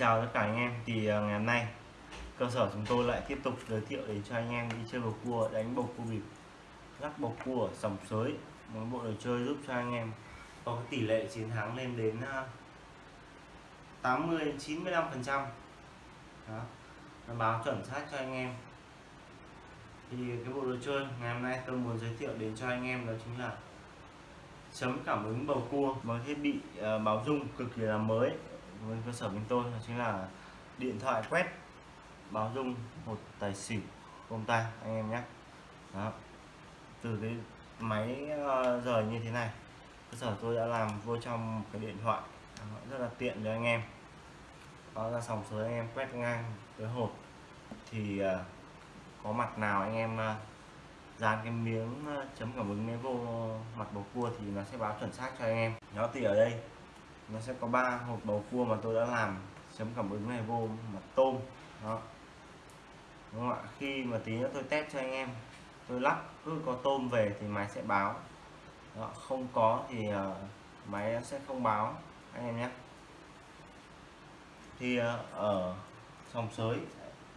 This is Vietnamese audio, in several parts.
Chào tất cả anh em. Thì à, ngày hôm nay, cơ sở chúng tôi lại tiếp tục giới thiệu đến cho anh em đi chơi bầu cua, đánh bầu cua bịp lắc bầu cua ở sòng sới. Một bộ đồ chơi giúp cho anh em có cái tỷ lệ chiến thắng lên đến à, 80 95 phần trăm. Nó báo chuẩn xác cho anh em. Thì cái bộ đồ chơi ngày hôm nay tôi muốn giới thiệu đến cho anh em đó chính là chấm cảm ứng bầu cua một thiết bị à, báo dung cực kỳ là mới với cơ sở bên tôi đó chính là điện thoại quét báo dung một tài xỉu công tay anh em nhé. Đó. Từ cái máy ờ, rời như thế này cơ sở tôi đã làm vô trong cái điện thoại đó, rất là tiện cho anh em. Đó ra sòng số anh em quét ngang cái hột thì uh, có mặt nào anh em uh, dán cái miếng chấm cảm ứng này vô mặt bầu cua thì nó sẽ báo chuẩn xác cho anh em. Nó thì ở đây nó sẽ có ba hộp bầu cua mà tôi đã làm. Chấm cảm ứng này vô mặt tôm đó. Đúng không ạ? Khi mà tí nữa tôi test cho anh em. Tôi lắp cứ có tôm về thì máy sẽ báo. Đó, không có thì uh, máy sẽ không báo anh em nhé. Thì uh, ở sòng sới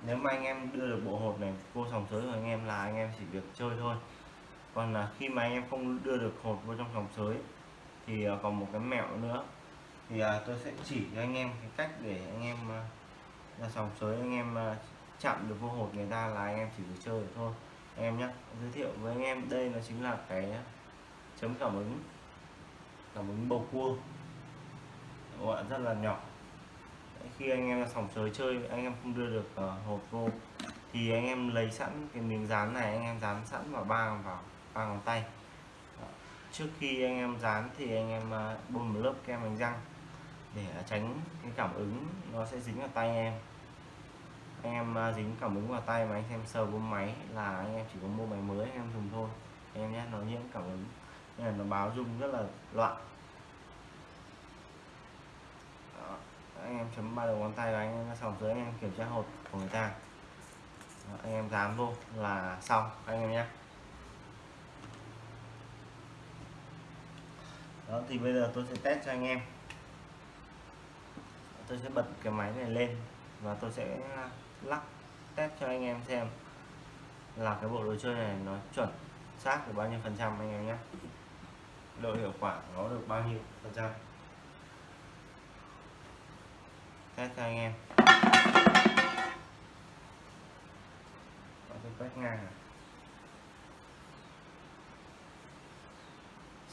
nếu mà anh em đưa được bộ hộp này vô sòng sới của anh em là anh em chỉ việc chơi thôi. Còn là khi mà anh em không đưa được hộp vô trong sòng sới thì uh, còn một cái mẹo nữa thì à, tôi sẽ chỉ cho anh em cái cách để anh em à, ra sòng sới anh em à, chạm được vô hột người ta là anh em chỉ được chơi được thôi. Anh em nhé giới thiệu với anh em đây nó chính là cái chấm cảm ứng cảm ứng bầu cua. Gọi rất là nhỏ. Khi anh em sòng sới chơi anh em không đưa được à, uh, hộp vô thì anh em lấy sẵn cái miếng dán này anh em dán sẵn vào ba vào ba ngón tay. Trước khi anh em dán thì anh em à, bôi một lớp kem đánh răng để à, tránh cái cảm ứng nó sẽ dính vào tay em. Anh em à, dính cảm ứng vào tay mà anh em sờ vô máy là anh em chỉ có mua máy mới anh em dùng thôi. Anh em nhé nó nhiễm cảm ứng nên là nó báo rung rất là loạn. Anh em chấm ba đầu ngón tay và anh em sòng dưới anh em kiểm tra hột của người ta. Đó, anh em dám vô là xong anh em nhé. Đó thì bây giờ tôi sẽ test cho anh em tôi sẽ bật cái máy này lên và tôi sẽ lắc test cho anh em xem là cái bộ đồ chơi này nó chuẩn xác được bao nhiêu phần trăm anh em nhé. Độ hiệu quả nó được bao nhiêu phần trăm. Test cho anh em. Tôi quét ngang. À.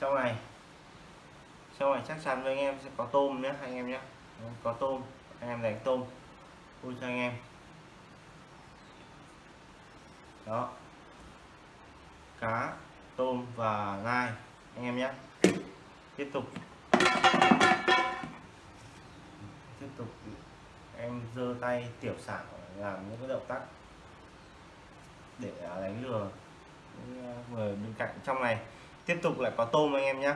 sau này sau này chắc chắn với anh em sẽ có tôm nhé anh em nhé có tôm. Anh em đánh tôm. Vui cho anh em. Đó. Cá, tôm và nai anh em nhé. Tiếp tục. Tiếp tục. Em giơ tay tiểu xảo làm những cái động tác để à, đánh lừa à, người bên cạnh trong này. Tiếp tục lại có tôm anh em nhé.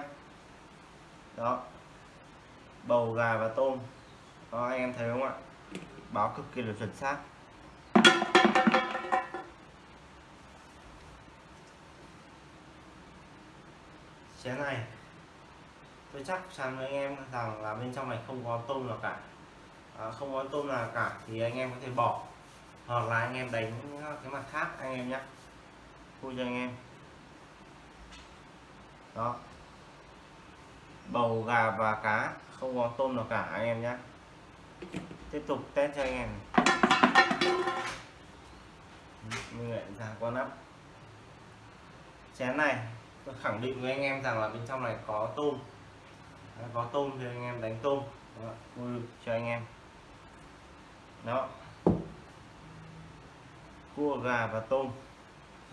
Đó bầu gà và tôm. Đó anh em thấy không ạ? Báo cực kỳ là chuẩn xác. Chén này tôi chắc chắn với anh em rằng là bên trong này không có tôm nào cả. À, không có tôm nào cả thì anh em có thể bỏ. Hoặc là anh em đánh cái mặt khác anh em nhé vui cho anh em. Đó. Bầu gà và cá không có tôm nào cả anh em nhé tiếp tục test cho anh em. Mình lại ra con nắp chén này tôi khẳng định với anh em rằng là bên trong này có tôm. Có tôm thì anh em đánh tôm. Vui cho anh em. Đó. Cua gà và tôm.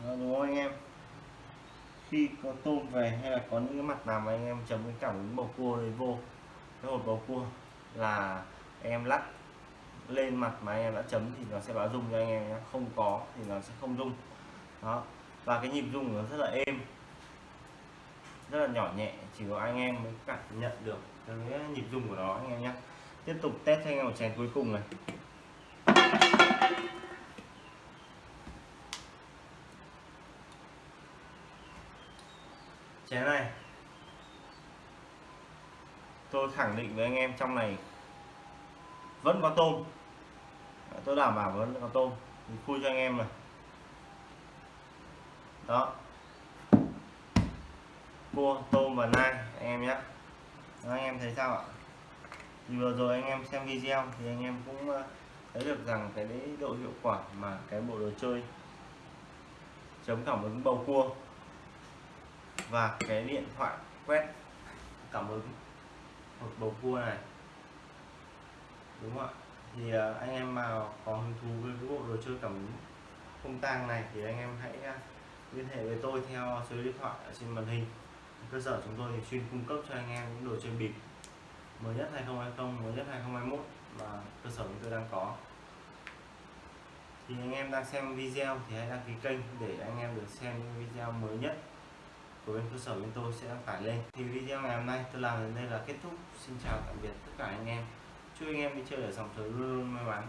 Đó, đúng không anh em? Khi có tôm về hay là có những cái mặt nào mà anh em chấm cái cảm ứng bầu cua đấy vô cái hột bầu cua là em lắc lên mặt mà anh em đã chấm thì nó sẽ báo rung cho anh em nhé. Không có thì nó sẽ không rung đó. Và cái nhịp rung nó rất là êm, rất là nhỏ nhẹ, chỉ có anh em mới cảm nhận được cái nhịp rung của nó anh em nhé. Tiếp tục test cho anh em một chén cuối cùng này. Chén này tôi khẳng định với anh em trong này vẫn có tôm. Tôi đảm bảo vẫn có tôm. Thì khui cho anh em này. Đó. Cua tôm và nai anh em nhé. Đó, anh em thấy sao ạ? Thì vừa rồi anh em xem video thì anh em cũng ờ, thấy được rằng cái đấy độ hiệu quả mà cái bộ đồ chơi chống cảm ứng bầu cua và cái điện thoại quét cảm ứng một bầu cua này. Đúng không ạ? Thì à, anh em mà có hứng thú với cái bộ đồ chơi cảm không tang này thì anh em hãy à, liên hệ với tôi theo số điện thoại ở trên màn hình. Cơ sở chúng tôi thì chuyên cung cấp cho anh em những đồ chơi bịp, mới nhất 2020 mới nhất 2021 mà cơ sở chúng tôi đang có. Thì anh em đang xem video thì hãy đăng ký kênh để anh em được xem những video mới nhất của bên cơ sở bên tôi sẽ đăng tải lên. Thì video ngày hôm nay tôi làm đến đây là kết thúc. Xin chào tạm biệt tất cả anh em. Chúc anh em đi chơi ở dòng thời luôn luôn may mắn.